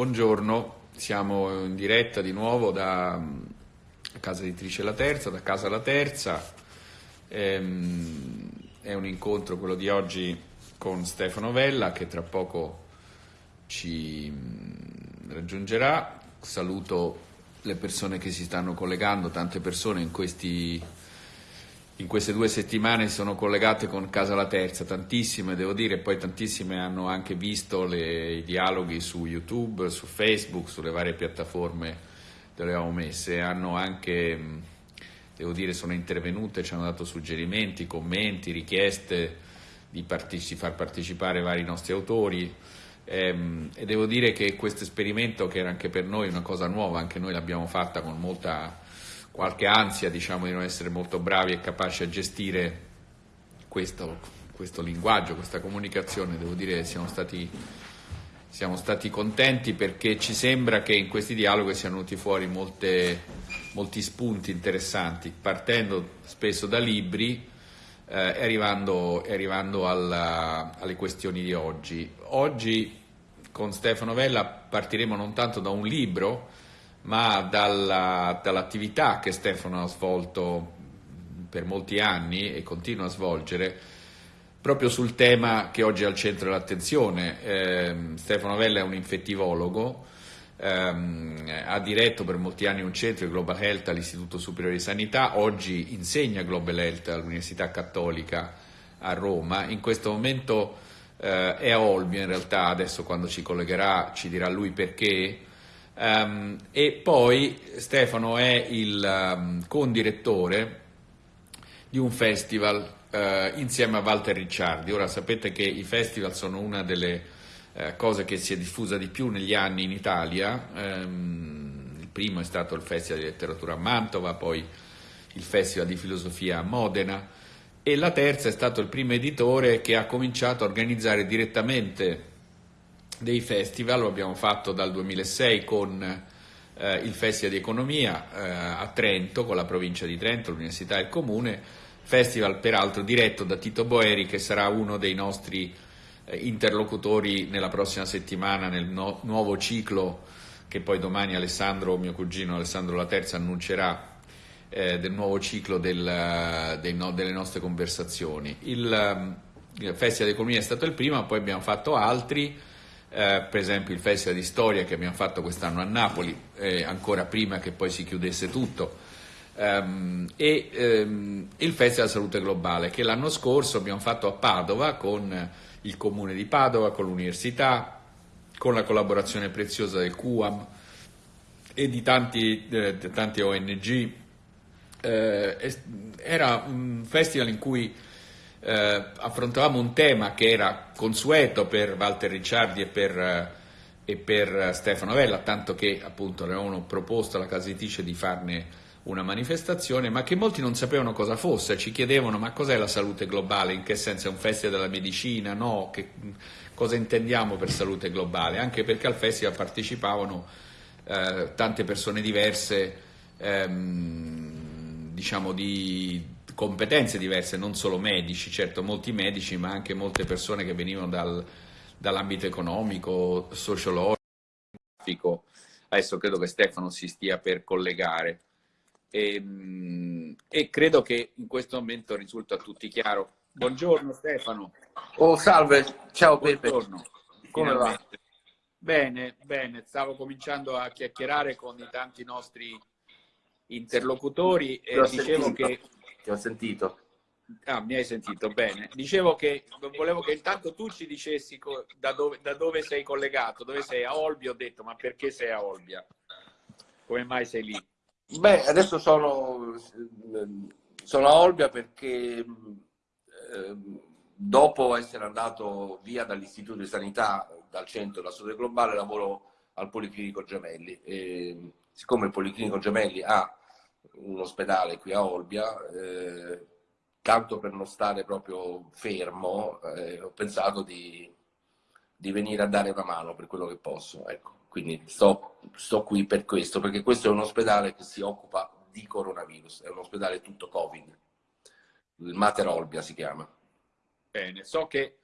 Buongiorno, siamo in diretta di nuovo da mm, Casa Editrice La Terza, da Casa La Terza. Ehm, è un incontro quello di oggi con Stefano Vella che tra poco ci mm, raggiungerà. Saluto le persone che si stanno collegando, tante persone in questi in queste due settimane sono collegate con Casa La Terza, tantissime devo dire, poi tantissime hanno anche visto le, i dialoghi su YouTube, su Facebook, sulle varie piattaforme dove le abbiamo messe, hanno anche, devo dire, sono intervenute, ci hanno dato suggerimenti, commenti, richieste di parteci far partecipare vari nostri autori. Ehm, e devo dire che questo esperimento che era anche per noi una cosa nuova, anche noi l'abbiamo fatta con molta qualche ansia diciamo, di non essere molto bravi e capaci a gestire questo, questo linguaggio, questa comunicazione, devo dire che siamo stati, siamo stati contenti perché ci sembra che in questi dialoghi siano venuti fuori molte, molti spunti interessanti, partendo spesso da libri eh, e arrivando, e arrivando alla, alle questioni di oggi. Oggi con Stefano Vella partiremo non tanto da un libro, ma dalla, dall'attività che Stefano ha svolto per molti anni e continua a svolgere proprio sul tema che oggi è al centro dell'attenzione. Eh, Stefano Vella è un infettivologo, ehm, ha diretto per molti anni un centro di Global Health all'Istituto Superiore di Sanità, oggi insegna Global Health all'Università Cattolica a Roma, in questo momento eh, è a Olbia in realtà, adesso quando ci collegherà ci dirà lui perché, Um, e poi Stefano è il um, condirettore di un festival uh, insieme a Walter Ricciardi. Ora sapete che i festival sono una delle uh, cose che si è diffusa di più negli anni in Italia. Um, il primo è stato il Festival di Letteratura a Mantova, poi il Festival di Filosofia a Modena e la terza è stato il primo editore che ha cominciato a organizzare direttamente dei festival, lo abbiamo fatto dal 2006 con eh, il Festival di Economia eh, a Trento, con la provincia di Trento, l'Università e il Comune, festival peraltro diretto da Tito Boeri che sarà uno dei nostri eh, interlocutori nella prossima settimana nel no nuovo ciclo che poi domani Alessandro, mio cugino Alessandro La Terza annuncerà eh, del nuovo ciclo del, dei, no, delle nostre conversazioni. Il, il Festival di Economia è stato il primo, poi abbiamo fatto altri, eh, per esempio il Festival di Storia che abbiamo fatto quest'anno a Napoli, eh, ancora prima che poi si chiudesse tutto, ehm, e ehm, il Festival Salute Globale che l'anno scorso abbiamo fatto a Padova con il Comune di Padova, con l'Università, con la collaborazione preziosa del QAM e di tanti, eh, tante ONG. Eh, era un festival in cui eh, affrontavamo un tema che era consueto per Walter Ricciardi e per, eh, e per Stefano Vella, tanto che appunto avevano proposto alla casa editrice di farne una manifestazione, ma che molti non sapevano cosa fosse, ci chiedevano ma cos'è la salute globale, in che senso? È un festival della medicina, no, che, cosa intendiamo per salute globale, anche perché al festival partecipavano eh, tante persone diverse, ehm, diciamo di competenze diverse, non solo medici, certo molti medici, ma anche molte persone che venivano dal, dall'ambito economico, sociologico. Adesso credo che Stefano si stia per collegare. E, ehm, e, credo che in questo momento risulta a tutti chiaro. Buongiorno Stefano. Oh, salve, ciao Buongiorno. Pepe. Come va? Bene, bene, stavo cominciando a chiacchierare con i tanti nostri interlocutori e dicevo sentito. che ti ho sentito. Ah, mi hai sentito, bene. Dicevo che volevo che intanto tu ci dicessi da dove, da dove sei collegato, dove sei a Olbia, ho detto, ma perché sei a Olbia? Come mai sei lì? Beh, adesso sono, sono a Olbia perché eh, dopo essere andato via dall'Istituto di Sanità, dal centro della salute globale, lavoro al Policlinico Gemelli. E, siccome il Policlinico Gemelli ha un ospedale qui a Olbia, eh, tanto per non stare proprio fermo, eh, ho pensato di, di, venire a dare una mano per quello che posso. Ecco. Quindi sto, sto qui per questo, perché questo è un ospedale che si occupa di coronavirus, è un ospedale tutto Covid. Il Mater Olbia si chiama. Bene, so che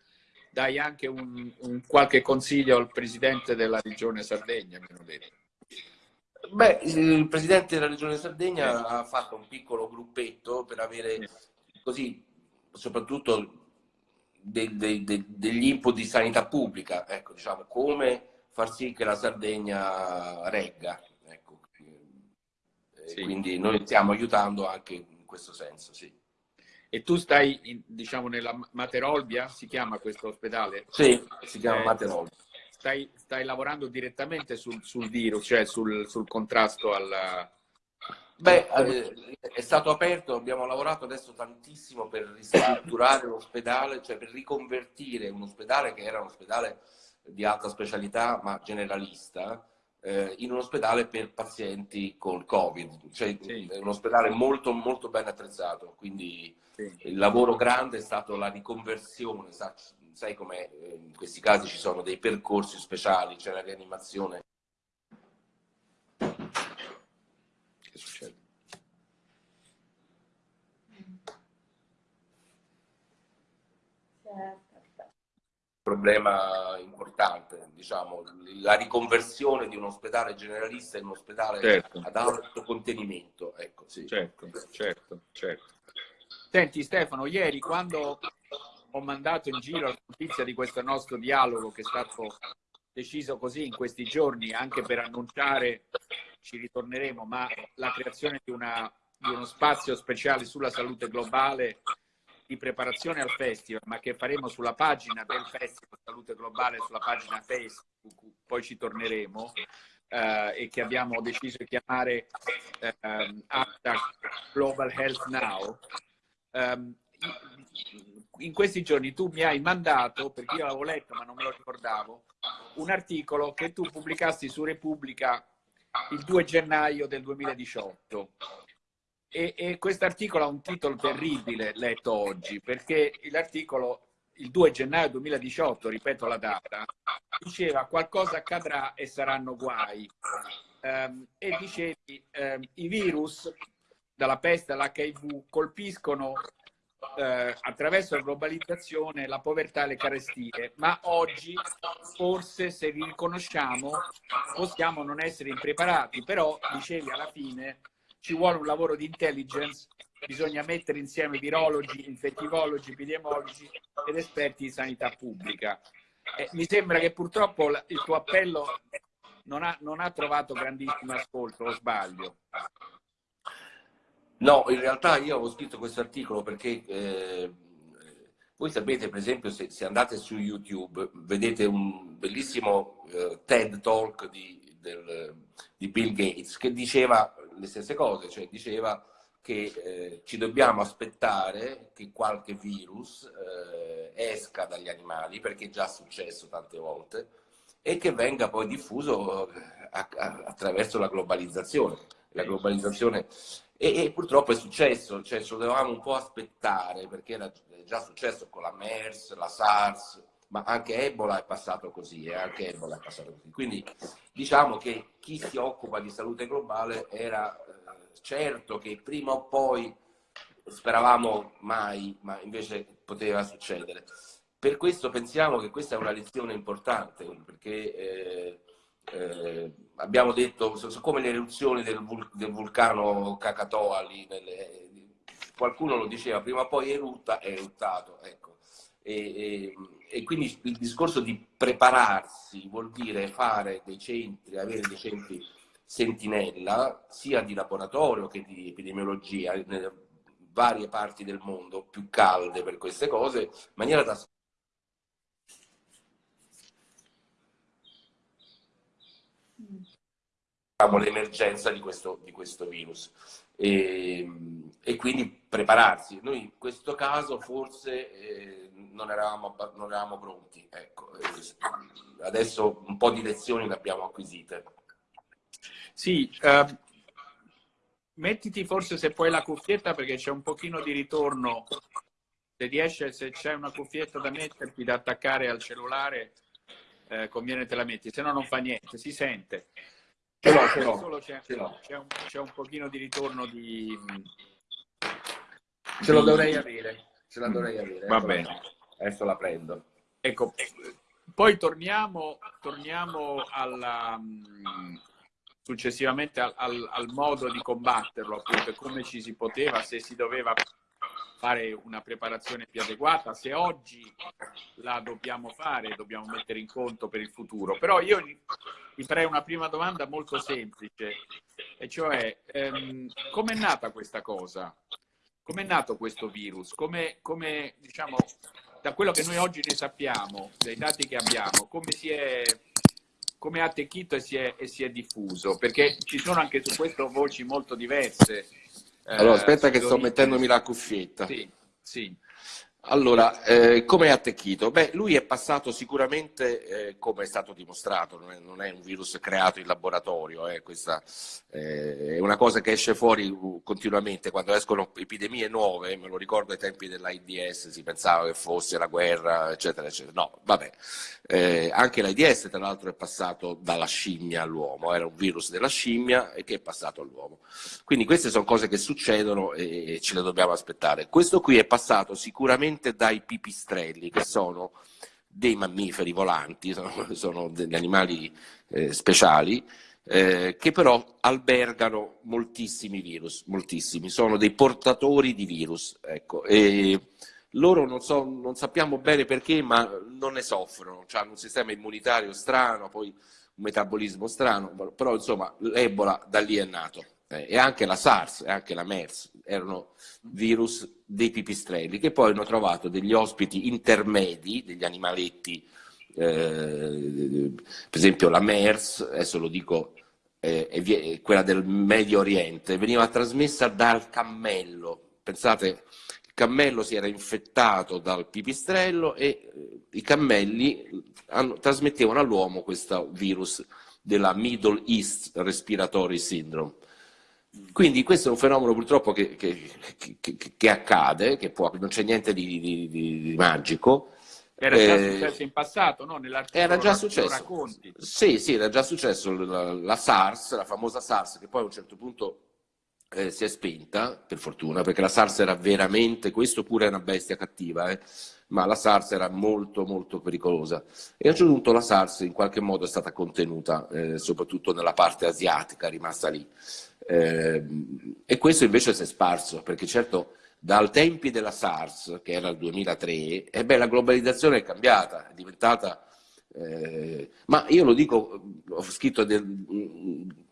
dai anche un, un, qualche consiglio al presidente della regione Sardegna, mi hanno detto. Beh, il presidente della regione Sardegna ha fatto un piccolo gruppetto per avere così, soprattutto de, de, de, degli input di sanità pubblica, ecco, diciamo, come far sì che la Sardegna regga. Ecco. Sì. Quindi noi stiamo aiutando anche in questo senso, sì. E tu stai, in, diciamo, nella Materolbia, si chiama questo ospedale? Sì, si chiama eh, Materolbia. Stai, stai, lavorando direttamente sul, sul virus, cioè sul, sul contrasto alla, Beh, eh, è stato aperto, abbiamo lavorato adesso tantissimo per ristrutturare l'ospedale, cioè per riconvertire un ospedale che era un ospedale di alta specialità ma generalista eh, in un ospedale per pazienti con Covid, cioè sì. è un ospedale molto, molto ben attrezzato, quindi sì. il lavoro grande è stato la riconversione, sai, sai come eh, in questi casi ci sono dei percorsi speciali, c'è la rianimazione che succede? problema importante, diciamo, la riconversione di un ospedale generalista in un ospedale certo. ad alto contenimento. Ecco, sì. Certo, certo, certo. Senti Stefano, ieri quando ho mandato in giro la notizia di questo nostro dialogo che è stato deciso così in questi giorni anche per annunciare ci ritorneremo, ma la creazione di, una, di uno spazio speciale sulla salute globale di preparazione al festival, ma che faremo sulla pagina del Festival Salute Globale, sulla pagina Facebook, poi ci torneremo, eh, e che abbiamo deciso di chiamare eh, Global Health Now. Um, in questi giorni tu mi hai mandato, perché io l'avevo letto ma non me lo ricordavo, un articolo che tu pubblicasti su Repubblica il 2 gennaio del 2018. E, e questo articolo ha un titolo terribile letto oggi, perché l'articolo il 2 gennaio 2018, ripeto la data, diceva qualcosa accadrà e saranno guai. Um, e dicevi um, i virus dalla peste all'HIV colpiscono eh, attraverso la globalizzazione, la povertà e le carestie, ma oggi forse se vi riconosciamo possiamo non essere impreparati, però dicevi alla fine ci vuole un lavoro di intelligence, bisogna mettere insieme virologi, infettivologi, epidemiologi ed esperti di sanità pubblica. Eh, mi sembra che purtroppo il tuo appello non ha, non ha trovato grandissimo ascolto, o sbaglio? No, in realtà io ho scritto questo articolo perché eh, voi sapete, per esempio, se, se, andate su YouTube, vedete un bellissimo eh, TED Talk di, del, di, Bill Gates che diceva le stesse cose, cioè diceva che eh, ci dobbiamo aspettare che qualche virus eh, esca dagli animali, perché è già successo tante volte, e che venga poi diffuso eh, a, a, attraverso la globalizzazione. La globalizzazione e, e, purtroppo è successo, cioè ci dovevamo un po' aspettare perché era già successo con la MERS, la SARS, ma anche Ebola è passato così, eh, anche Ebola è passato così. Quindi diciamo che chi si occupa di salute globale era eh, certo che prima o poi speravamo mai, ma invece poteva succedere. Per questo pensiamo che questa è una lezione importante, perché eh, eh, abbiamo detto, come le eruzioni del, vul del vulcano Krakatoa lì, nelle, qualcuno lo diceva, prima o poi erutta, è eruttato. Ecco. E, e, e, quindi il discorso di prepararsi vuol dire fare dei centri, avere dei centri sentinella, sia di laboratorio che di epidemiologia, nelle varie parti del mondo più calde per queste cose, in maniera da l'emergenza di questo, di questo virus e, e, quindi prepararsi. Noi in questo caso forse eh, non, eravamo, non, eravamo, pronti, ecco. adesso un po' di lezioni le abbiamo acquisite. Sì, uh, mettiti forse se puoi la cuffietta perché c'è un pochino di ritorno, se riesce, se c'è una cuffietta da metterti, da attaccare al cellulare, eh, conviene te la metti, se no non fa niente, si sente. Ce l'ho, ce l'ho. Solo c'è, un, un pochino di ritorno di... Ce lo dovrei avere. Ce la dovrei avere. Va bene. Adesso la prendo. ecco, poi torniamo, torniamo alla, mm, successivamente al, al, al, modo di combatterlo, appunto, come ci si poteva, se si doveva fare una preparazione più adeguata, se oggi la dobbiamo fare, dobbiamo mettere in conto per il futuro. Però io vi farei una prima domanda molto semplice, e cioè ehm, come è nata questa cosa? Come è nato questo virus? Come, come, diciamo, da quello che noi oggi ne sappiamo, dai dati che abbiamo, come si è come ha attecchito e si, è, e si è diffuso? Perché ci sono anche su questo voci molto diverse. Allora, eh, aspetta che sto mettendomi la cuffietta. Sì, sì. Allora, eh, come è attecchito? Beh, lui è passato sicuramente, eh, come è stato dimostrato, non è, non è, un virus creato in laboratorio, eh, questa eh, è una cosa che esce fuori uh, continuamente, quando escono epidemie nuove, me lo ricordo ai tempi dell'AIDS, si pensava che fosse la guerra, eccetera, eccetera. No, vabbè, eh, anche l'AIDS tra l'altro è passato dalla scimmia all'uomo, era un virus della scimmia e che è passato all'uomo. Quindi queste sono cose che succedono e, e ce le dobbiamo aspettare. Questo qui è passato sicuramente direttamente dai pipistrelli, che sono dei mammiferi volanti, sono, sono degli animali eh, speciali, eh, che però albergano moltissimi virus, moltissimi, sono dei portatori di virus. Ecco. E loro non, so, non sappiamo bene perché, ma non ne soffrono, cioè hanno un sistema immunitario strano, poi un metabolismo strano, però insomma l'Ebola da lì è nato eh, e anche la SARS e anche la MERS erano virus dei pipistrelli che poi hanno trovato degli ospiti intermedi, degli animaletti, eh, per esempio la MERS, adesso lo dico, eh, quella del Medio Oriente, veniva trasmessa dal cammello. Pensate, il cammello si era infettato dal pipistrello e eh, i cammelli hanno, trasmettevano all'uomo questo virus della Middle East Respiratory Syndrome. Quindi questo è un fenomeno purtroppo che, che, che, che accade, che può, non c'è niente di, di, di, di magico. Era già eh, successo in passato, no? Era già successo. Sì, sì, era già successo la, la, SARS, la famosa SARS, che poi a un certo punto eh, si è spenta, per fortuna, perché la SARS era veramente, questo pure è una bestia cattiva, eh, ma la SARS era molto molto pericolosa. E a un certo punto la SARS in qualche modo è stata contenuta, eh, soprattutto nella parte asiatica, rimasta lì. Eh, e questo invece si è sparso, perché certo dal tempi della SARS, che era il 2003, eh beh, la globalizzazione è cambiata, è diventata... Eh, ma io lo dico, ho scritto del,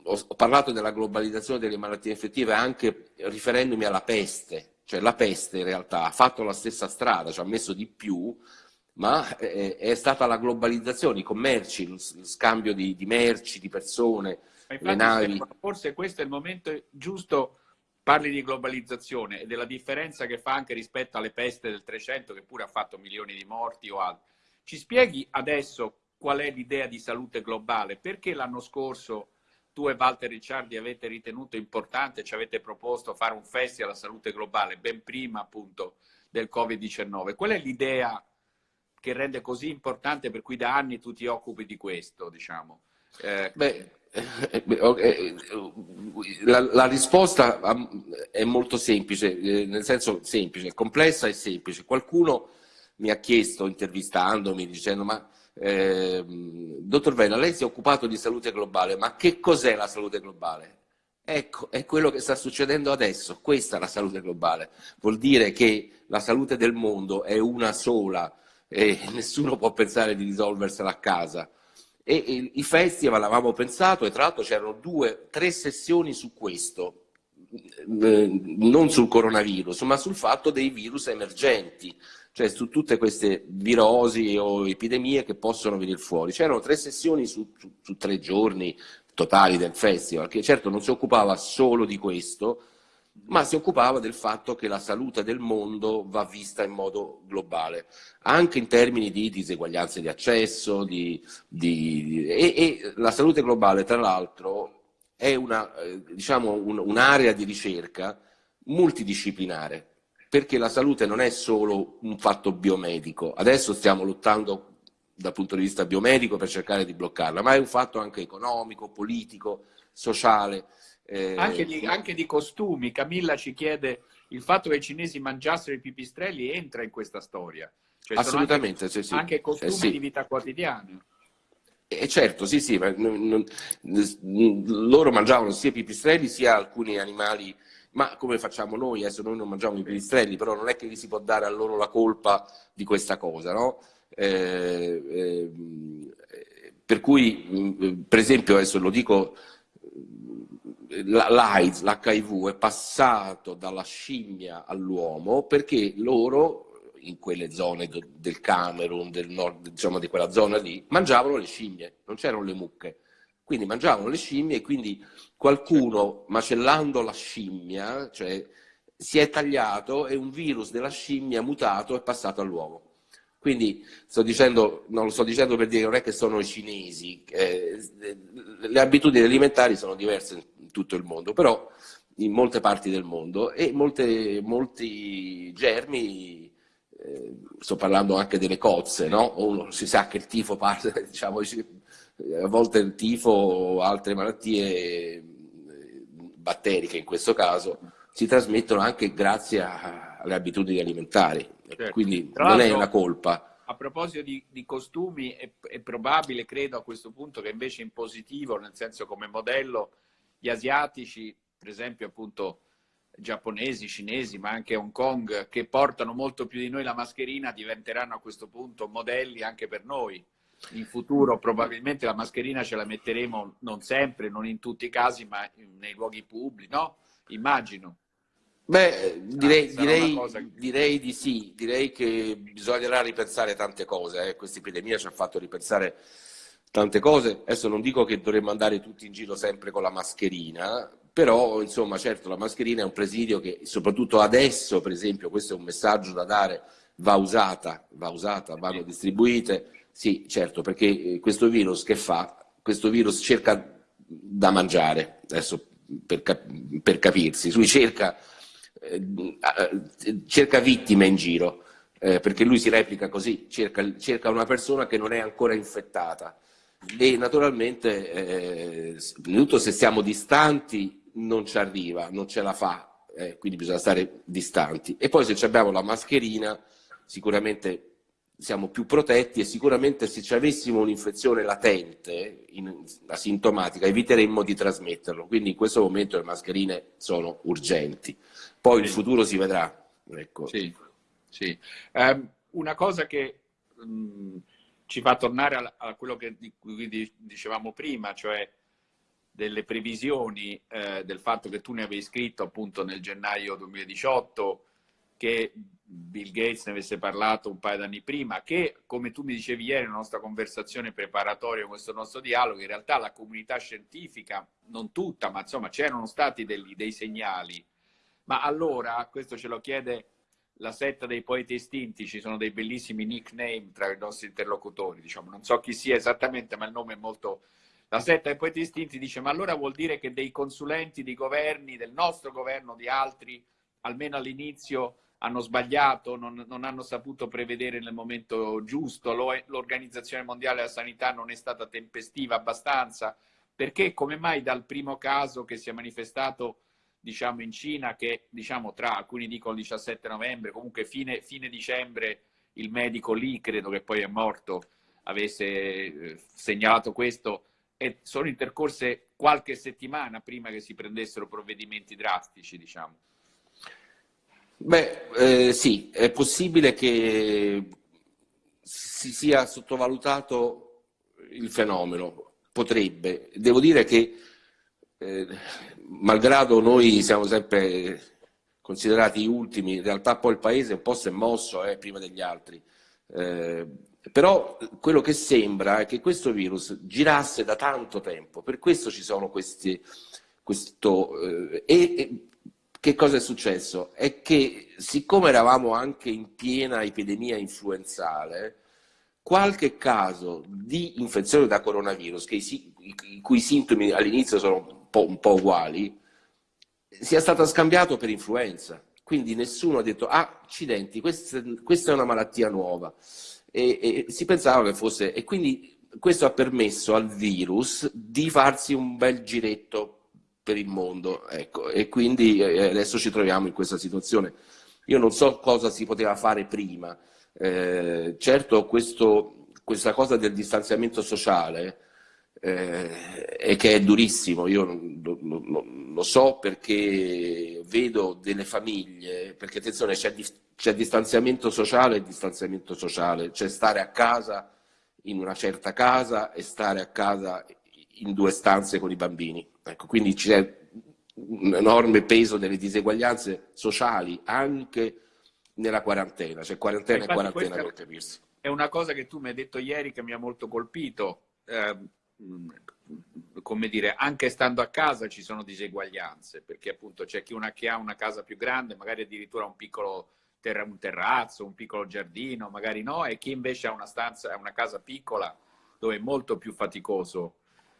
ho parlato della globalizzazione delle malattie infettive anche riferendomi alla peste, cioè la peste in realtà ha fatto la stessa strada, ci ha messo di più, ma è, è stata la globalizzazione, i commerci, lo scambio di, di merci, di persone, le navi. Forse questo è il momento giusto, parli di globalizzazione e della differenza che fa anche rispetto alle peste del 300 che pure ha fatto milioni di morti o altro. Ci spieghi adesso qual è l'idea di salute globale? Perché l'anno scorso tu e Walter Ricciardi avete ritenuto importante, ci avete proposto fare un festival alla salute globale ben prima appunto del Covid-19. Qual è l'idea che rende così importante per cui da anni tu ti occupi di questo, diciamo? Eh, Beh, eh, eh, la, la, risposta è molto semplice, eh, nel senso semplice, complessa e semplice. Qualcuno mi ha chiesto, intervistandomi, dicendo ma eh, dottor Vena, lei si è occupato di salute globale, ma che cos'è la salute globale? Ecco, è quello che sta succedendo adesso, questa è la salute globale. Vuol dire che la salute del mondo è una sola e nessuno può pensare di risolversela a casa e i festival avevamo pensato, e tra l'altro c'erano due, tre sessioni su questo, eh, non sul coronavirus, ma sul fatto dei virus emergenti, cioè su tutte queste virosi o epidemie che possono venire fuori. C'erano tre sessioni su, su, su tre giorni totali del festival, che certo non si occupava solo di questo, ma si occupava del fatto che la salute del mondo va vista in modo globale, anche in termini di diseguaglianze di accesso, di, di, e, e, la salute globale tra l'altro è una, eh, diciamo, un, un'area di ricerca multidisciplinare, perché la salute non è solo un fatto biomedico, adesso stiamo lottando dal punto di vista biomedico per cercare di bloccarla, ma è un fatto anche economico, politico, sociale. Eh, anche, di, anche, di, costumi. Camilla ci chiede il fatto che i cinesi mangiassero i pipistrelli entra in questa storia. Cioè, Assolutamente, anche, sì, sì. Anche costumi eh, sì. di vita quotidiana. Eh, certo, sì, sì, non, non, loro mangiavano sia i pipistrelli sia alcuni animali, ma come facciamo noi? Adesso noi non mangiamo i pipistrelli, però non è che gli si può dare a loro la colpa di questa cosa, no? Eh, eh, per cui, per esempio, adesso lo dico, l'AIDS, l'HIV è passato dalla scimmia all'uomo perché loro in quelle zone del Camerun, del nord, diciamo di quella zona lì, mangiavano le scimmie, non c'erano le mucche. Quindi mangiavano le scimmie e quindi qualcuno macellando la scimmia, cioè si è tagliato e un virus della scimmia mutato è passato all'uomo. Quindi sto dicendo, non lo sto dicendo per dire non è che sono i cinesi, eh, le abitudini alimentari sono diverse tutto il mondo, però in molte parti del mondo e molte, molti germi eh, sto parlando anche delle cozze, no? Uno, si sa che il tifo parte, diciamo, a volte il tifo o altre malattie eh, batteriche in questo caso si trasmettono anche grazie a, alle abitudini alimentari, certo. quindi non è una colpa. A proposito di, di costumi, è, è, probabile, credo a questo punto, che invece in positivo, nel senso come modello, gli asiatici, per esempio appunto giapponesi, cinesi, ma anche Hong Kong, che portano molto più di noi la mascherina, diventeranno a questo punto modelli anche per noi. In futuro probabilmente la mascherina ce la metteremo non sempre, non in tutti i casi, ma nei luoghi pubblici, no? Immagino. Beh, direi, ah, direi, che... direi, di sì, direi che bisognerà ripensare tante cose, eh. questa epidemia ci ha fatto ripensare tante cose, adesso non dico che dovremmo andare tutti in giro sempre con la mascherina, però insomma certo la mascherina è un presidio che soprattutto adesso per esempio questo è un messaggio da dare va usata, va usata, vanno distribuite. Sì certo perché eh, questo virus che fa? questo virus cerca da mangiare adesso per, per capirsi lui cerca, eh, cerca vittime in giro eh, perché lui si replica così cerca, cerca una persona che non è ancora infettata e naturalmente eh, se siamo distanti non ci arriva, non ce la fa, eh, quindi bisogna stare distanti. E poi se abbiamo la mascherina sicuramente siamo più protetti e sicuramente se ci avessimo un'infezione latente, in, asintomatica, eviteremmo di trasmetterlo. Quindi in questo momento le mascherine sono urgenti. Poi sì. il futuro si vedrà. Ecco. Sì, sì. Um, una cosa che um, ci fa tornare a, quello che, dicevamo prima, cioè delle previsioni eh, del fatto che tu ne avevi scritto appunto nel gennaio 2018, che Bill Gates ne avesse parlato un paio d'anni prima, che come tu mi dicevi ieri nella nostra conversazione preparatoria, questo nostro dialogo, in realtà la comunità scientifica, non tutta, ma insomma c'erano stati dei, dei segnali. Ma allora, questo ce lo chiede la setta dei poeti estinti, ci sono dei bellissimi nickname tra i nostri interlocutori, diciamo, non so chi sia esattamente, ma il nome è molto la setta dei poeti istinti dice ma allora vuol dire che dei consulenti di governi, del nostro governo, di altri, almeno all'inizio hanno sbagliato, non, non, hanno saputo prevedere nel momento giusto, l'Organizzazione Mondiale della Sanità non è stata tempestiva abbastanza, perché come mai dal primo caso che si è manifestato diciamo, in Cina, che diciamo, tra alcuni dicono il 17 novembre, comunque fine, fine dicembre il medico lì, credo che poi è morto, avesse eh, segnalato questo, e sono intercorse qualche settimana prima che si prendessero provvedimenti drastici, diciamo. Beh, eh, sì, è possibile che si sia sottovalutato il fenomeno, potrebbe. Devo dire che, eh, malgrado noi siamo sempre considerati gli ultimi, in realtà poi il paese un po' si è mosso eh, prima degli altri. Eh, però quello che sembra è che questo virus girasse da tanto tempo, per questo ci sono questi... Questo, eh, e, e che cosa è successo? È che siccome eravamo anche in piena epidemia influenzale, qualche caso di infezione da coronavirus, i, i cui sintomi all'inizio sono po', un po', uguali, sia stato scambiato per influenza. Quindi nessuno ha detto, ah, accidenti, questa, questa è una malattia nuova e, e si pensava che fosse... E quindi questo ha permesso al virus di farsi un bel giretto per il mondo, ecco, e quindi eh, adesso ci troviamo in questa situazione. Io non so cosa si poteva fare prima, Eh, certo questo, questa cosa del distanziamento sociale eh, e che è durissimo, io lo, lo, lo, so perché vedo delle famiglie, perché attenzione c'è, c'è distanziamento sociale e distanziamento sociale, c'è stare a casa in una certa casa e stare a casa in due stanze con i bambini. Ecco, quindi c'è un enorme peso delle diseguaglianze sociali anche nella quarantena, cioè quarantena e quarantena per capirsi. È una cosa che tu mi hai detto ieri che mi ha molto colpito. Eh, come dire, anche stando a casa ci sono diseguaglianze, perché appunto c'è chi, una, chi ha una casa più grande, magari addirittura un piccolo ter un terrazzo, un piccolo giardino, magari no, e chi invece ha una stanza, una casa piccola dove è molto più faticoso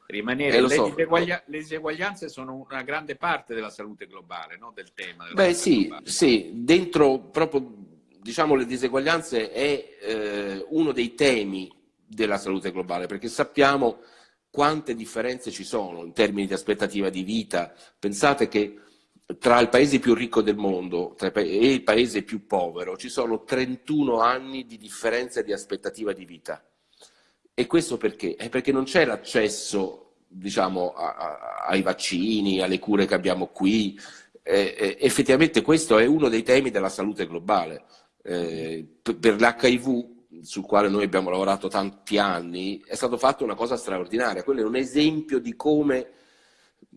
rimanere. Eh, le, so. diseguglia le, diseguaglianze sono una grande parte della salute globale, no? del tema. Beh sì, globale. sì, dentro proprio diciamo le diseguaglianze è eh, uno dei temi della salute globale, perché sappiamo quante differenze ci sono in termini di aspettativa di vita. Pensate che tra il paese più ricco del mondo e il paese più povero ci sono 31 anni di differenza di aspettativa di vita. E questo perché? È perché non c'è l'accesso diciamo, a, a, ai vaccini, alle cure che abbiamo qui. Eh, eh, effettivamente questo è uno dei temi della salute globale. Eh, per l'HIV, sul quale noi abbiamo lavorato tanti anni, è stato fatto una cosa straordinaria. Quello è un esempio di come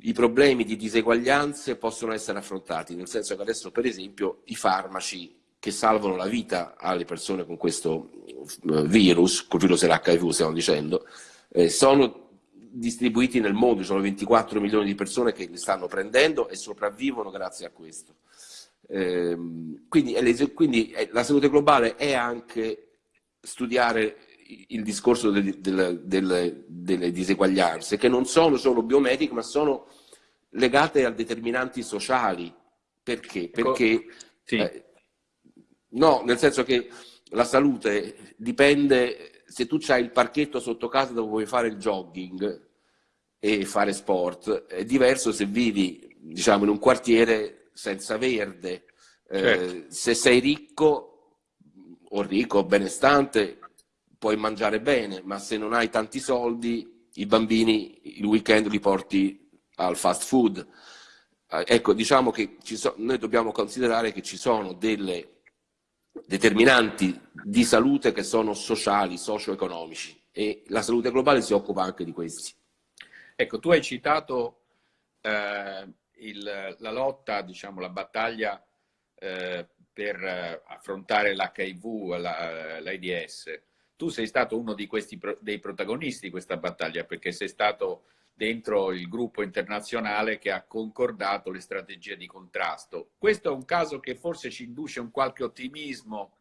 i problemi di diseguaglianze possono essere affrontati, nel senso che adesso, per esempio, i farmaci che salvano la vita alle persone con questo eh, virus, col virus dell'HIV stiamo dicendo, eh, sono distribuiti nel mondo, ci sono 24 milioni di persone che li stanno prendendo e sopravvivono grazie a questo. Eh, quindi, quindi la salute globale è anche studiare il discorso delle, delle, delle, delle diseguaglianze, che non sono solo biomediche, ma sono legate a determinanti sociali. Perché? Ecco, Perché sì. eh, No, nel senso che la salute dipende, se tu hai il parchetto sotto casa dove vuoi fare il jogging e fare sport, è diverso se vivi, diciamo, in un quartiere senza verde. Eh, certo. Eh, se sei ricco o ricco o benestante, puoi mangiare bene, ma se non hai tanti soldi, i bambini il weekend li porti al fast food. Eh, ecco, diciamo che so, noi dobbiamo considerare che ci sono delle determinanti di salute che sono sociali, socio-economici e la salute globale si occupa anche di questi. Ecco, tu hai citato eh, il, la lotta, diciamo, la battaglia eh, per eh, affrontare l'HIV, l'AIDS. Tu sei stato uno questi, dei protagonisti di questa battaglia perché sei stato dentro il gruppo internazionale che ha concordato le strategie di contrasto. Questo è un caso che forse ci induce un qualche ottimismo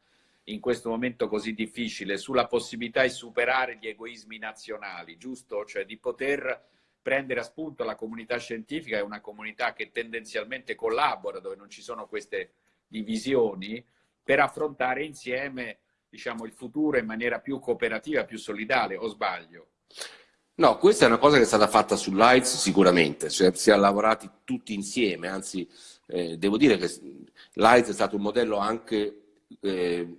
in questo momento così difficile sulla possibilità di superare gli egoismi nazionali, giusto? Cioè di poter prendere a spunto la comunità scientifica, è una comunità che tendenzialmente collabora, dove non ci sono queste divisioni, per affrontare insieme diciamo, il futuro in maniera più cooperativa, più solidale, o sbaglio? No, questa è una cosa che è stata fatta sull'AIDS sicuramente, cioè, si è lavorati tutti insieme, anzi eh, devo dire che l'AIDS è stato un modello anche eh,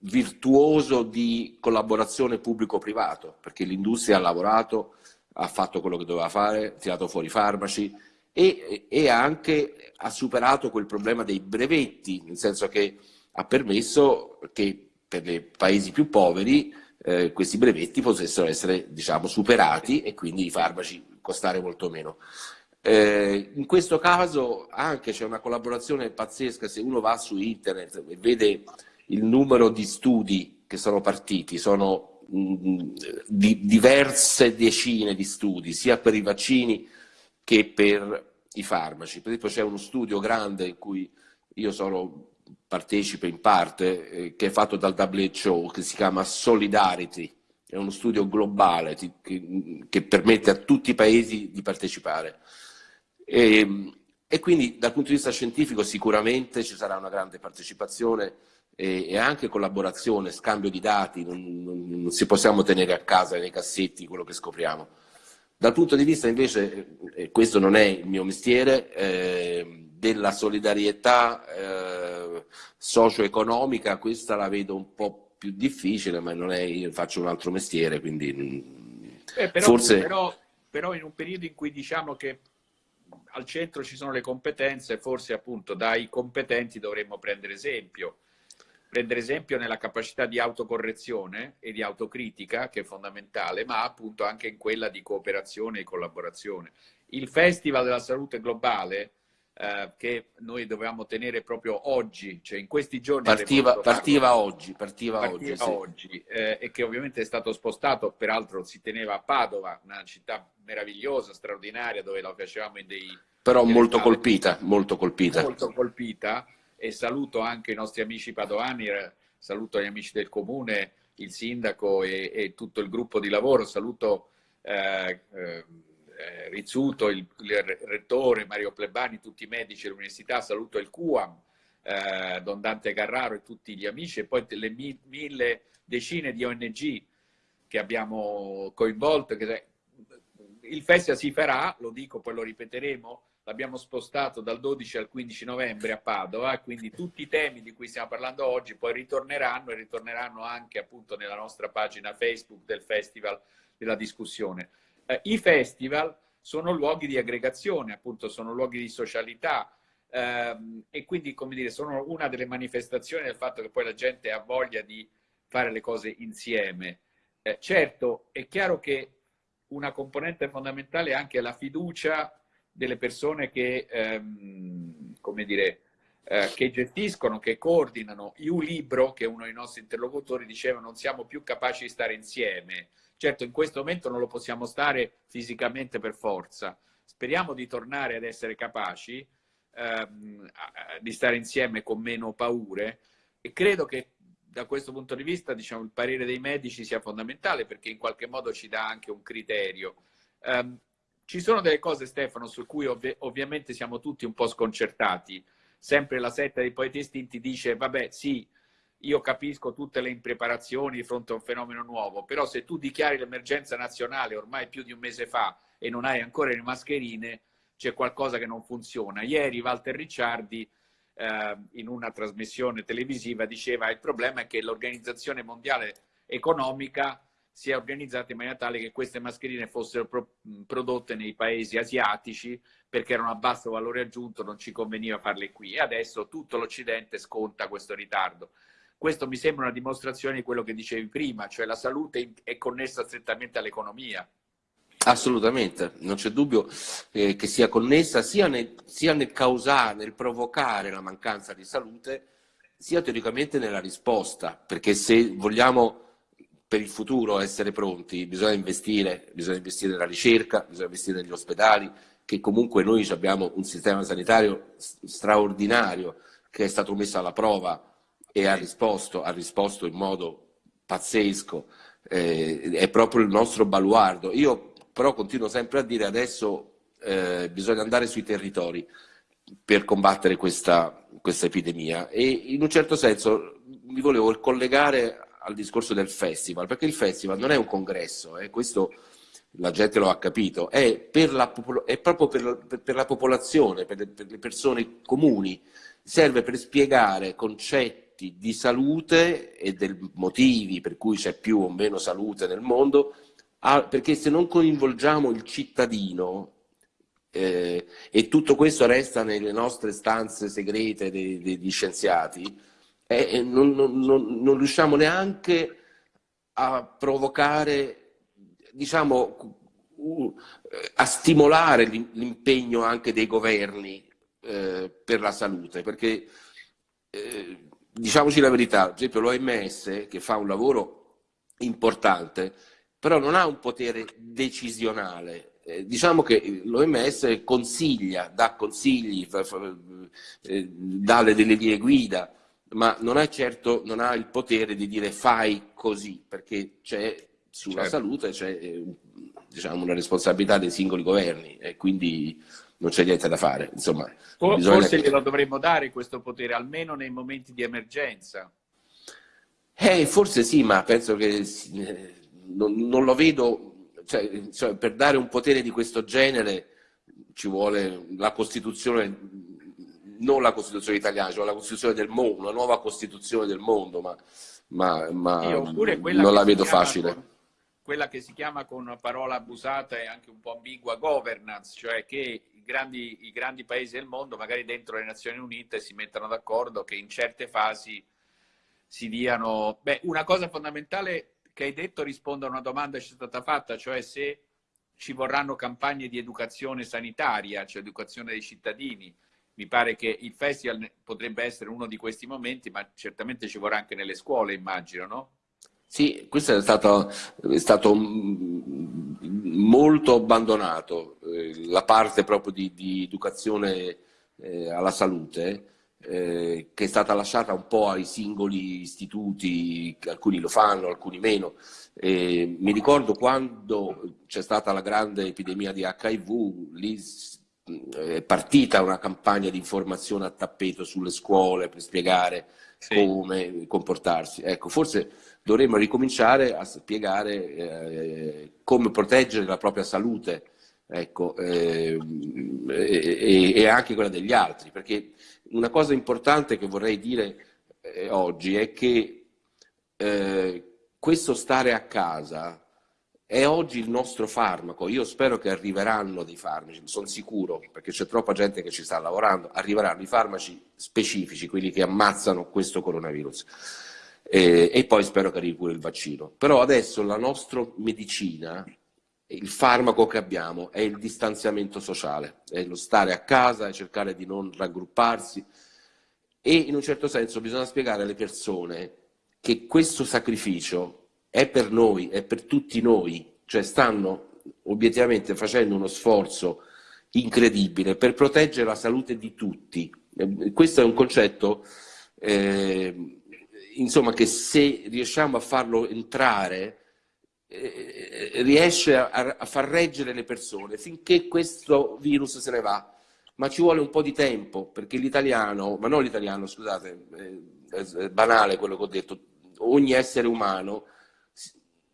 virtuoso di collaborazione pubblico-privato, perché l'industria ha lavorato, ha fatto quello che doveva fare, ha tirato fuori i farmaci e, e anche ha superato quel problema dei brevetti, nel senso che ha permesso che per i paesi più poveri eh, questi brevetti potessero essere diciamo, superati e quindi i farmaci costare molto meno. Eh, in questo caso anche c'è una collaborazione pazzesca, se uno va su internet e vede il numero di studi che sono partiti, sono mh, mm, di diverse decine di studi, sia per i vaccini che per i farmaci. Per esempio c'è uno studio grande in cui io sono partecipe in parte, eh, che è fatto dal WHO, che si chiama Solidarity, è uno studio globale che, che permette a tutti i paesi di partecipare. E, e, quindi dal punto di vista scientifico sicuramente ci sarà una grande partecipazione e, e anche collaborazione, scambio di dati, non, non, non, si possiamo tenere a casa nei cassetti quello che scopriamo. Dal punto di vista invece, e questo non è il mio mestiere, eh, della solidarietà eh, socio-economica, questa la vedo un po' più difficile, ma non è, io faccio un altro mestiere, quindi eh, però, forse... Però, però in un periodo in cui diciamo che al centro ci sono le competenze, forse appunto dai competenti dovremmo prendere esempio. Prendere esempio nella capacità di autocorrezione e di autocritica, che è fondamentale, ma appunto anche in quella di cooperazione e collaborazione. Il Festival della Salute Globale, eh, che noi dovevamo tenere proprio oggi, cioè in questi giorni... Partiva, partiva oggi, partiva, partiva oggi, oggi eh, e che ovviamente è stato spostato, peraltro si teneva a Padova, una città meravigliosa, straordinaria, dove lo facevamo in dei però molto colpita, molto colpita. Molto colpita e saluto anche i nostri amici padovani, eh, saluto gli amici del comune, il sindaco e, e tutto il gruppo di lavoro, saluto eh, eh, Rizzuto, il, il, rettore Mario Plebani, tutti i medici dell'università, saluto il QAM, eh, Don Dante Carraro e tutti gli amici e poi le mi, mille decine di ONG che abbiamo coinvolto. Che, il festival si farà, lo dico, poi lo ripeteremo, l'abbiamo spostato dal 12 al 15 novembre a Padova, quindi tutti i temi di cui stiamo parlando oggi poi ritorneranno e ritorneranno anche appunto nella nostra pagina Facebook del Festival della discussione. Eh, I festival sono luoghi di aggregazione, appunto sono luoghi di socialità ehm, e quindi come dire sono una delle manifestazioni del fatto che poi la gente ha voglia di fare le cose insieme. Eh, certo, è chiaro che una componente fondamentale è anche la fiducia delle persone che, ehm, come dire, eh, che gestiscono, che coordinano. Io libro, che uno dei nostri interlocutori diceva, non siamo più capaci di stare insieme. Certo, in questo momento non lo possiamo stare fisicamente per forza. Speriamo di tornare ad essere capaci ehm, di stare insieme con meno paure e credo che da questo punto di vista diciamo, il parere dei medici sia fondamentale perché in qualche modo ci dà anche un criterio. Um, ci sono delle cose, Stefano, su cui ov ovviamente siamo tutti un po' sconcertati. Sempre la setta dei poeti estinti dice, vabbè, sì, io capisco tutte le impreparazioni di fronte a un fenomeno nuovo, però se tu dichiari l'emergenza nazionale ormai più di un mese fa e non hai ancora le mascherine, c'è qualcosa che non funziona. Ieri Walter Ricciardi eh, in una trasmissione televisiva diceva il problema è che l'Organizzazione Mondiale Economica si è organizzata in maniera tale che queste mascherine fossero pro prodotte nei paesi asiatici perché erano a basso valore aggiunto, non ci conveniva farle qui e adesso tutto l'Occidente sconta questo ritardo. Questo mi sembra una dimostrazione di quello che dicevi prima, cioè la salute è connessa strettamente all'economia. Assolutamente, non c'è dubbio eh, che sia connessa sia nel, sia nel causare, nel provocare la mancanza di salute, sia teoricamente nella risposta, perché se vogliamo per il futuro essere pronti bisogna investire, bisogna investire nella ricerca, bisogna investire negli ospedali, che comunque noi abbiamo un sistema sanitario straordinario che è stato messo alla prova e ha risposto, ha risposto in modo pazzesco, eh, è proprio il nostro baluardo. Io però continuo sempre a dire adesso eh, bisogna andare sui territori per combattere questa, questa epidemia e in un certo senso mi volevo collegare al discorso del festival, perché il festival non è un congresso, eh, questo la gente lo ha capito, è, per la, è proprio per, per, per, la popolazione, per le, per le persone comuni, serve per spiegare concetti di salute e dei motivi per cui c'è più o meno salute nel mondo, perché se non coinvolgiamo il cittadino eh, e tutto questo resta nelle nostre stanze segrete degli scienziati, e non, non, non, riusciamo neanche a provocare, diciamo, a stimolare l'impegno anche dei governi eh, per la salute, perché eh, diciamoci la verità, per esempio l'OMS che fa un lavoro importante, però non ha un potere decisionale. Eh, diciamo che l'OMS consiglia, dà consigli, fa, fa, eh, dà delle linee guida, ma non ha certo non ha il potere di dire fai così, perché c'è sulla certo. salute c'è eh, diciamo, una responsabilità dei singoli governi e quindi non c'è niente da fare. Insomma, Forse che... glielo dovremmo dare questo potere, almeno nei momenti di emergenza. Eh, forse sì, ma penso che eh, non, non lo vedo, cioè, cioè, per dare un potere di questo genere ci vuole la Costituzione non la Costituzione italiana, cioè la Costituzione del mondo, una nuova Costituzione del mondo, ma ma, ma non la vedo facile. Con, quella che si chiama con una parola abusata e anche un po' ambigua governance, cioè che i grandi, i grandi paesi del mondo, magari dentro le Nazioni Unite, si mettano d'accordo che in certe fasi si diano... Beh, una cosa fondamentale che hai detto risponde a una domanda che ci è stata fatta, cioè se ci vorranno campagne di educazione sanitaria, cioè educazione dei cittadini. Mi pare che il festival potrebbe essere uno di questi momenti, ma certamente ci vorrà anche nelle scuole, immagino, no? Sì, questo è stato, è stato molto abbandonato, eh, la parte proprio di, di educazione eh, alla salute, eh, che è stata lasciata un po' ai singoli istituti, alcuni lo fanno, alcuni meno. Mi ricordo quando c'è stata la grande epidemia di HIV, lì è partita una campagna di informazione a tappeto sulle scuole per spiegare sì. come comportarsi. Ecco, forse dovremmo ricominciare a spiegare eh, come proteggere la propria salute ecco, eh, e, e, anche quella degli altri, perché una cosa importante che vorrei dire eh, oggi è che eh, questo stare a casa è oggi il nostro farmaco. Io spero che arriveranno dei farmaci, sono sicuro, perché c'è troppa gente che ci sta lavorando, arriveranno i farmaci specifici, quelli che ammazzano questo coronavirus. Eh, e poi spero che arrivi pure il vaccino. Però adesso la nostra medicina, il farmaco che abbiamo è il distanziamento sociale, è lo stare a casa, è cercare di non raggrupparsi e in un certo senso bisogna spiegare alle persone che questo sacrificio è per noi, è per tutti noi, cioè stanno obiettivamente facendo uno sforzo incredibile per proteggere la salute di tutti. Eh, questo è un concetto eh, insomma, che se riusciamo a farlo entrare eh, riesce a, a, far reggere le persone finché questo virus se ne va. Ma ci vuole un po' di tempo perché l'italiano, ma non l'italiano, scusate, eh, è banale quello che ho detto, ogni essere umano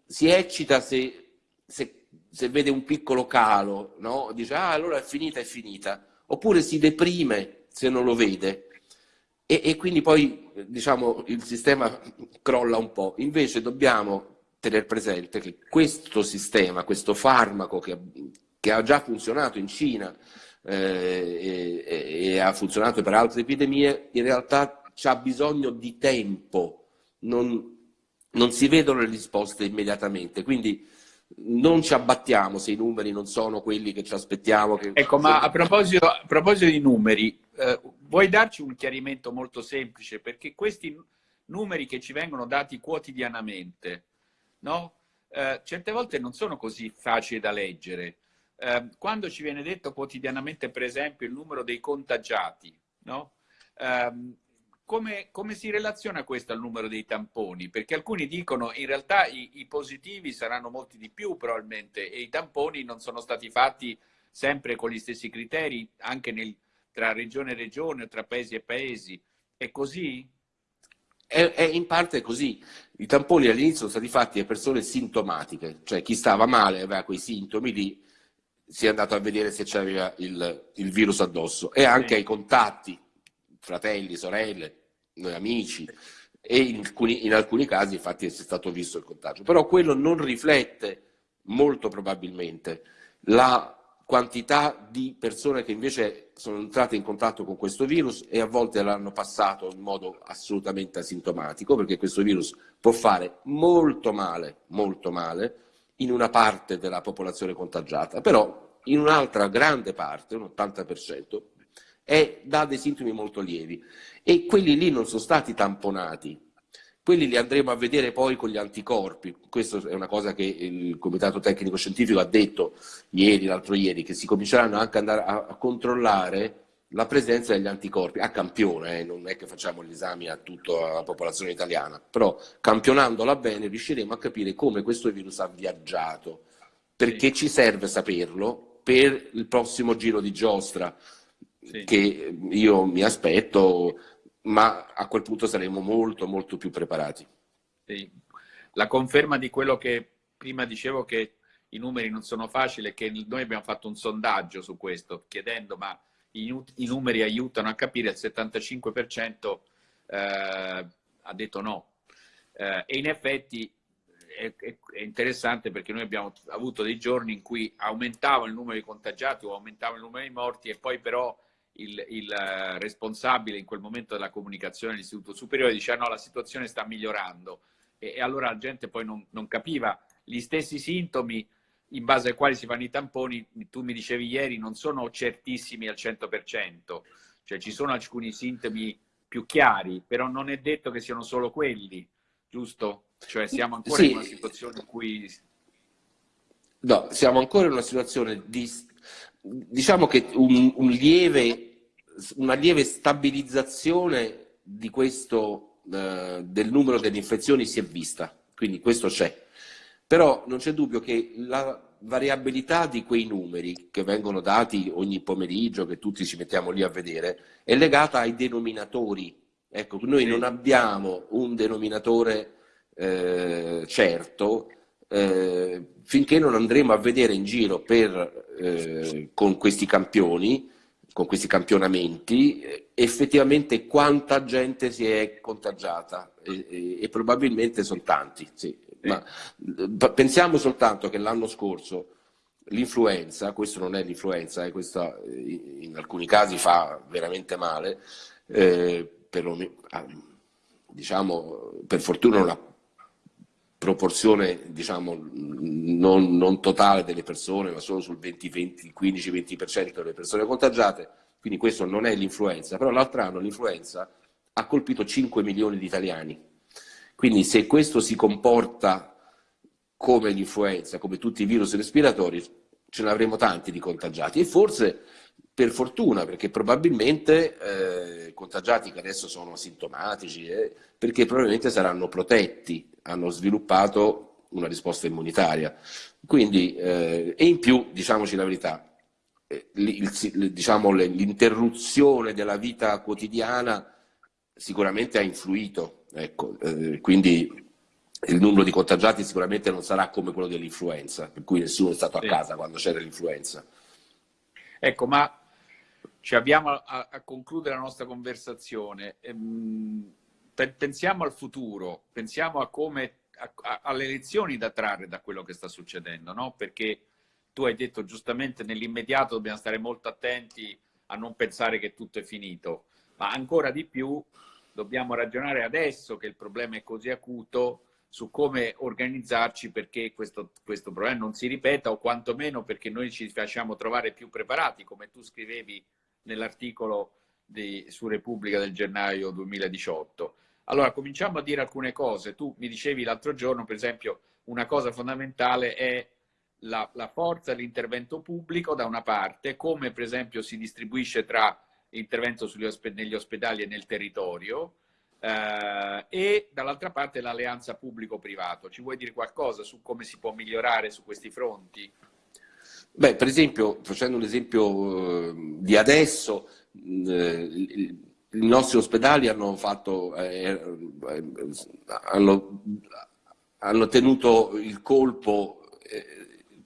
si eccita se, se, se vede un piccolo calo, no? dice ah allora è finita, è finita, oppure si deprime se non lo vede e, e quindi poi diciamo, il sistema crolla un po'. Invece dobbiamo tenere presente che questo sistema, questo farmaco che, che ha già funzionato in Cina eh, e, e, ha funzionato per altre epidemie, in realtà ha bisogno di tempo, non, non si vedono le risposte immediatamente, quindi non ci abbattiamo se i numeri non sono quelli che ci aspettiamo. Che... Ecco, ma a proposito, a proposito di numeri, eh, vuoi darci un chiarimento molto semplice? Perché questi numeri che ci vengono dati quotidianamente, no? eh, certe volte non sono così facili da leggere. Eh, quando ci viene detto quotidianamente, per esempio, il numero dei contagiati, no? Come, come, si relaziona questo al numero dei tamponi? Perché alcuni dicono in realtà i, i, positivi saranno molti di più probabilmente e i tamponi non sono stati fatti sempre con gli stessi criteri anche nel, tra regione e regione o tra paesi e paesi. È così? È, è in parte così. I tamponi all'inizio sono stati fatti a persone sintomatiche, cioè chi stava male aveva quei sintomi lì, si è andato a vedere se c'aveva il, il virus addosso e anche sì. ai contatti, fratelli, sorelle, noi amici e in alcuni, in alcuni casi infatti è stato visto il contagio. Però quello non riflette molto probabilmente la quantità di persone che invece sono entrate in contatto con questo virus e a volte l'hanno passato in modo assolutamente asintomatico, perché questo virus può fare molto male, molto male, in una parte della popolazione contagiata, però in un'altra grande parte, un 80%, è, dà dei sintomi molto lievi. E quelli lì non sono stati tamponati, quelli li andremo a vedere poi con gli anticorpi. Questa è una cosa che il Comitato Tecnico Scientifico ha detto ieri, l'altro ieri, che si cominceranno anche ad andare a, a controllare la presenza degli anticorpi a campione, eh, non è che facciamo gli esami a tutta la popolazione italiana, però campionandola bene riusciremo a capire come questo virus ha viaggiato, perché ci serve saperlo per il prossimo giro di giostra sì. che io mi aspetto ma a quel punto saremo molto, molto più preparati. Sì. La conferma di quello che prima dicevo che i numeri non sono facili è che noi abbiamo fatto un sondaggio su questo, chiedendo ma i, i numeri aiutano a capire, il 75% eh, ha detto no. Eh, e in effetti è, è, è, interessante perché noi abbiamo avuto dei giorni in cui aumentava il numero di contagiati o aumentava il numero di morti e poi però il, il uh, responsabile in quel momento della comunicazione dell'Istituto Superiore diceva no, la situazione sta migliorando e, e allora la gente poi non, non, capiva gli stessi sintomi in base ai quali si fanno i tamponi, tu mi dicevi ieri, non sono certissimi al 100%, cioè ci sono alcuni sintomi più chiari, però non è detto che siano solo quelli, giusto? Cioè siamo ancora sì. in una situazione in cui... No, siamo ancora in una situazione di... diciamo che un, un lieve, una lieve stabilizzazione di questo, eh, del numero delle infezioni si è vista, quindi questo c'è. Però non c'è dubbio che la variabilità di quei numeri che vengono dati ogni pomeriggio, che tutti ci mettiamo lì a vedere, è legata ai denominatori. Ecco, noi non abbiamo un denominatore eh, certo eh, finché non andremo a vedere in giro per, eh, con questi campioni, con questi campionamenti, effettivamente quanta gente si è contagiata e, e, e probabilmente sono tanti. Sì. Ma pensiamo soltanto che l'anno scorso l'influenza, questo non è l'influenza, eh, questo in alcuni casi fa veramente male, eh, per, ah, diciamo, per fortuna una proporzione diciamo, non, non, totale delle persone, ma solo sul 15-20% delle persone contagiate, quindi questo non è l'influenza, però l'altro anno l'influenza ha colpito 5 milioni di italiani, quindi se questo si comporta come l'influenza, come tutti i virus respiratori, ce ne avremo tanti di contagiati. E forse per fortuna, perché probabilmente eh, contagiati che adesso sono asintomatici, eh, perché probabilmente saranno protetti, hanno sviluppato una risposta immunitaria. Quindi, eh, e in più, diciamoci la verità, eh, diciamo, l'interruzione della vita quotidiana sicuramente ha influito, ecco, eh, quindi il numero di contagiati sicuramente non sarà come quello dell'influenza, per cui nessuno è stato a casa quando c'era l'influenza. Ecco, ma ci abbiamo a, a concludere la nostra conversazione. Ehm, pensiamo al futuro, pensiamo a come, a, alle lezioni da trarre da quello che sta succedendo, no? Perché tu hai detto giustamente nell'immediato dobbiamo stare molto attenti a non pensare che tutto è finito, ma ancora di più dobbiamo ragionare adesso che il problema è così acuto su come organizzarci perché questo, questo problema non si ripeta o quantomeno perché noi ci facciamo trovare più preparati, come tu scrivevi nell'articolo su Repubblica del gennaio 2018. Allora, cominciamo a dire alcune cose. Tu mi dicevi l'altro giorno, per esempio, una cosa fondamentale è la, la forza dell'intervento pubblico da una parte, come per esempio si distribuisce tra l'intervento negli ospedali e nel territorio, eh, e dall'altra parte l'alleanza pubblico-privato. Ci vuoi dire qualcosa su come si può migliorare su questi fronti? Beh, per esempio, facendo un esempio eh, di adesso, eh, i nostri ospedali hanno, fatto, eh, eh, hanno, hanno tenuto il colpo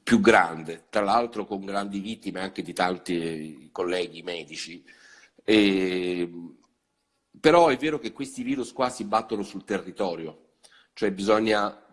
più grande, tra l'altro con grandi vittime anche di tanti colleghi medici. E, però è vero che questi virus qua si battono sul territorio, cioè bisogna,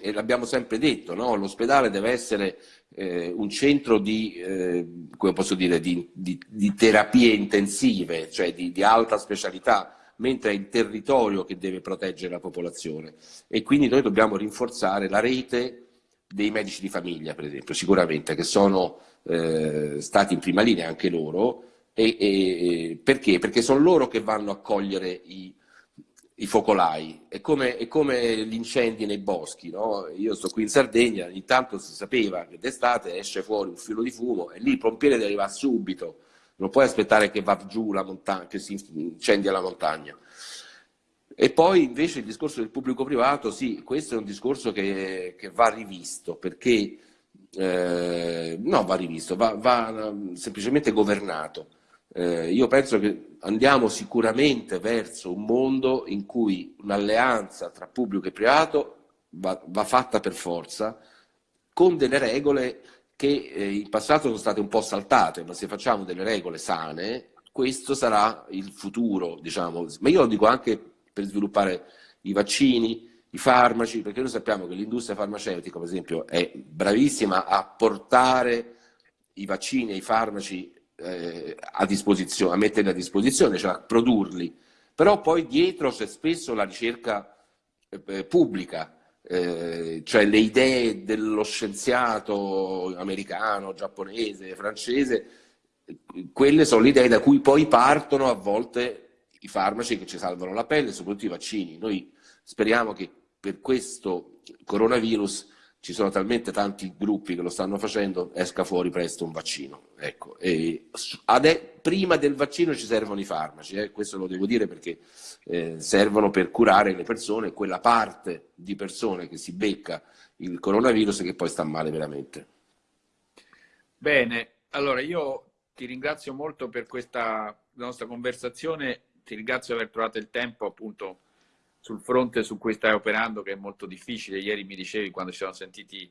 e l'abbiamo sempre detto, no? l'ospedale deve essere eh, un centro di, eh, come posso dire, di, di, di terapie intensive, cioè di, alta specialità, mentre è il territorio che deve proteggere la popolazione. E quindi noi dobbiamo rinforzare la rete dei medici di famiglia, per esempio, sicuramente, che sono eh, stati in prima linea anche loro, e, e, perché? Perché sono loro che vanno a cogliere i, i focolai, è come, è come, gli incendi nei boschi, no? io sto qui in Sardegna, intanto si sapeva che d'estate esce fuori un filo di fumo e lì il pompiere deve arrivare subito, non puoi aspettare che va giù la montagna, che si incendia la montagna. E poi invece il discorso del pubblico privato, sì, questo è un discorso che, che va rivisto, perché eh, no, va rivisto, va, va semplicemente governato eh, io penso che andiamo sicuramente verso un mondo in cui un'alleanza tra pubblico e privato va, va, fatta per forza, con delle regole che eh, in passato sono state un po' saltate, ma se facciamo delle regole sane, questo sarà il futuro, diciamo. Ma io lo dico anche per sviluppare i vaccini, i farmaci, perché noi sappiamo che l'industria farmaceutica, per esempio, è bravissima a portare i vaccini e i farmaci eh, a disposizione, a metterli a disposizione, cioè a produrli, però poi dietro c'è spesso la ricerca eh, pubblica, eh, cioè le idee dello scienziato americano, giapponese, francese, quelle sono le idee da cui poi partono a volte i farmaci che ci salvano la pelle, soprattutto i vaccini. Noi speriamo che per questo coronavirus ci sono talmente tanti gruppi che lo stanno facendo, esca fuori presto un vaccino. Ecco. Prima del vaccino ci servono i farmaci, eh? questo lo devo dire perché eh, servono per curare le persone, quella parte di persone che si becca il coronavirus e che poi sta male veramente. Bene, allora io ti ringrazio molto per questa nostra conversazione, ti ringrazio di aver trovato il tempo appunto sul fronte su cui stai operando che è molto difficile. Ieri mi dicevi quando ci siamo sentiti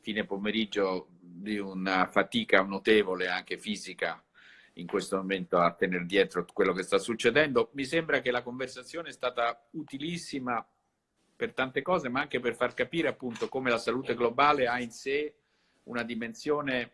fine pomeriggio di una fatica notevole anche fisica in questo momento a tenere dietro quello che sta succedendo. Mi sembra che la conversazione è stata utilissima per tante cose, ma anche per far capire appunto come la salute globale ha in sé una dimensione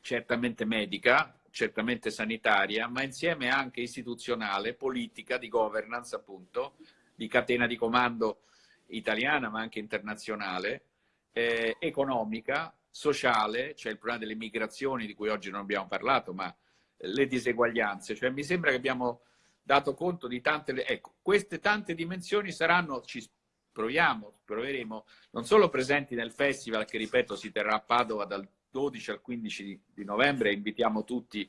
certamente medica, certamente sanitaria, ma insieme anche istituzionale, politica, di governance appunto, di catena di comando italiana ma anche internazionale, eh, economica, sociale, cioè il problema delle migrazioni di cui oggi non abbiamo parlato, ma le diseguaglianze. Cioè, mi sembra che abbiamo dato conto di tante... Ecco, queste tante dimensioni saranno, ci proviamo, proveremo, non solo presenti nel festival che, ripeto, si terrà a Padova dal 12 al 15 di, novembre invitiamo tutti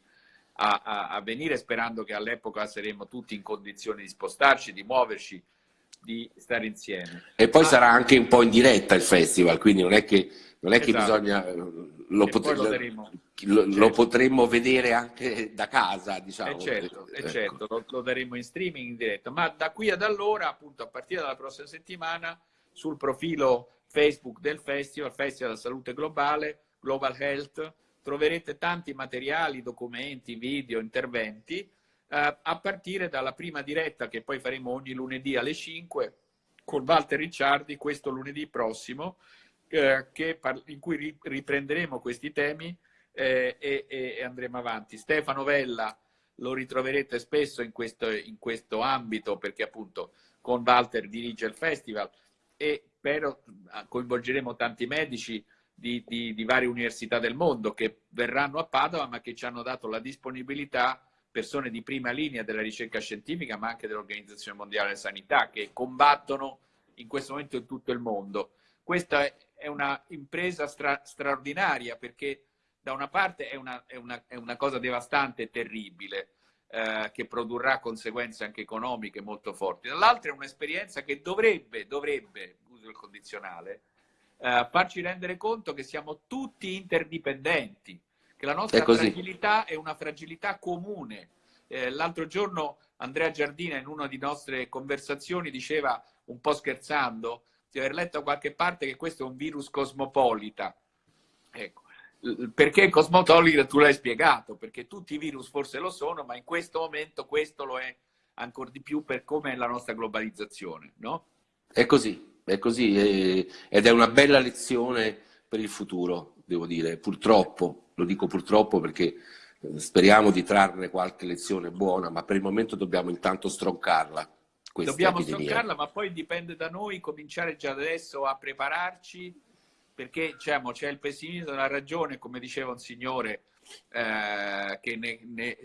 a, a, a venire sperando che all'epoca saremo tutti in condizione di spostarci, di muoverci, di stare insieme. E poi ah, sarà anche un po' in diretta il festival, quindi non è che, non è esatto. che bisogna... Lo, potre, lo, certo. lo, potremmo vedere anche da casa, diciamo. E certo, ecco. certo lo, lo, daremo in streaming in diretta, ma da qui ad allora, appunto a partire dalla prossima settimana, sul profilo Facebook del festival, Festival della Salute Globale, Global Health, troverete tanti materiali, documenti, video, interventi, eh, a partire dalla prima diretta che poi faremo ogni lunedì alle 5 con Walter Ricciardi, questo lunedì prossimo, eh, in cui riprenderemo questi temi eh, e, e, andremo avanti. Stefano Vella lo ritroverete spesso in questo, in questo ambito perché appunto con Walter dirige il festival e però coinvolgeremo tanti medici, di, di, di, varie università del mondo che verranno a Padova ma che ci hanno dato la disponibilità, persone di prima linea della ricerca scientifica ma anche dell'Organizzazione Mondiale della Sanità che combattono in questo momento in tutto il mondo. Questa è una impresa stra, straordinaria perché da una parte è una, è una, è una cosa devastante e terribile eh, che produrrà conseguenze anche economiche molto forti, dall'altra è un'esperienza che dovrebbe, dovrebbe, uso il condizionale, eh, farci rendere conto che siamo tutti interdipendenti, che la nostra è fragilità è una fragilità comune. Eh, L'altro giorno Andrea Giardina in una di nostre conversazioni diceva, un po' scherzando, di aver letto da qualche parte che questo è un virus cosmopolita. Ecco. Perché cosmopolita tu l'hai spiegato, perché tutti i virus forse lo sono, ma in questo momento questo lo è ancora di più per come è la nostra globalizzazione, no? È così, è così è, ed è una bella lezione per il futuro, devo dire, purtroppo, lo dico purtroppo perché eh, speriamo di trarne qualche lezione buona, ma per il momento dobbiamo intanto stroncarla. Dobbiamo epidemia. stroncarla, ma poi dipende da noi cominciare già adesso a prepararci, perché diciamo, c'è il pessimismo della ragione, come diceva un signore eh, che ne, ne,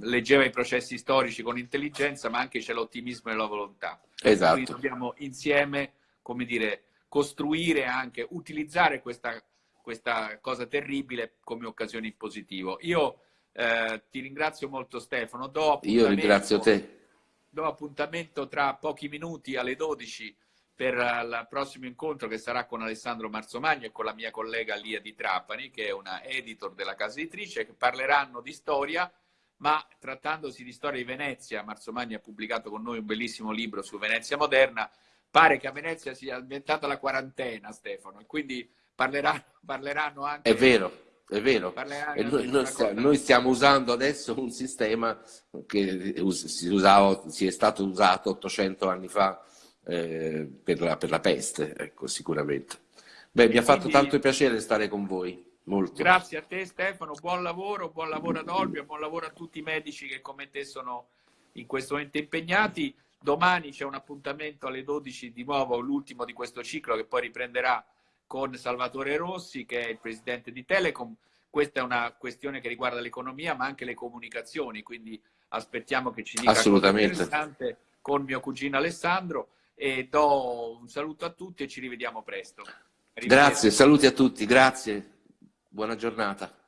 leggeva i processi storici con intelligenza, ma anche c'è l'ottimismo e la volontà. Esatto. Quindi dobbiamo insieme come dire, costruire anche, utilizzare questa, questa cosa terribile come occasione in positivo. Io eh, ti ringrazio molto Stefano. Io ringrazio te. Do appuntamento tra pochi minuti alle 12 per il prossimo incontro che sarà con Alessandro Marzomagno e con la mia collega Lia di Trapani, che è una editor della casa editrice, che parleranno di storia, ma trattandosi di storia di Venezia, Marzomagno ha pubblicato con noi un bellissimo libro su Venezia moderna, pare che a Venezia sia diventata la quarantena, Stefano, e quindi parleranno, parleranno anche... È vero. È vero, noi, noi, stiamo, noi, stiamo usando adesso un sistema che si, usava, si è stato usato 800 anni fa eh, per, la, per, la, peste, ecco, sicuramente. Beh, mi ha fatto Quindi, tanto piacere stare con voi. Molto. Grazie a te Stefano, buon lavoro, buon lavoro ad Olbia, buon lavoro a tutti i medici che come te sono in questo momento impegnati. Domani c'è un appuntamento alle 12 di nuovo, l'ultimo di questo ciclo che poi riprenderà con Salvatore Rossi che è il presidente di Telecom. Questa è una questione che riguarda l'economia ma anche le comunicazioni, quindi aspettiamo che ci dica Assolutamente. interessante con mio cugino Alessandro e do un saluto a tutti e ci rivediamo presto. Grazie, saluti a tutti, grazie, buona giornata.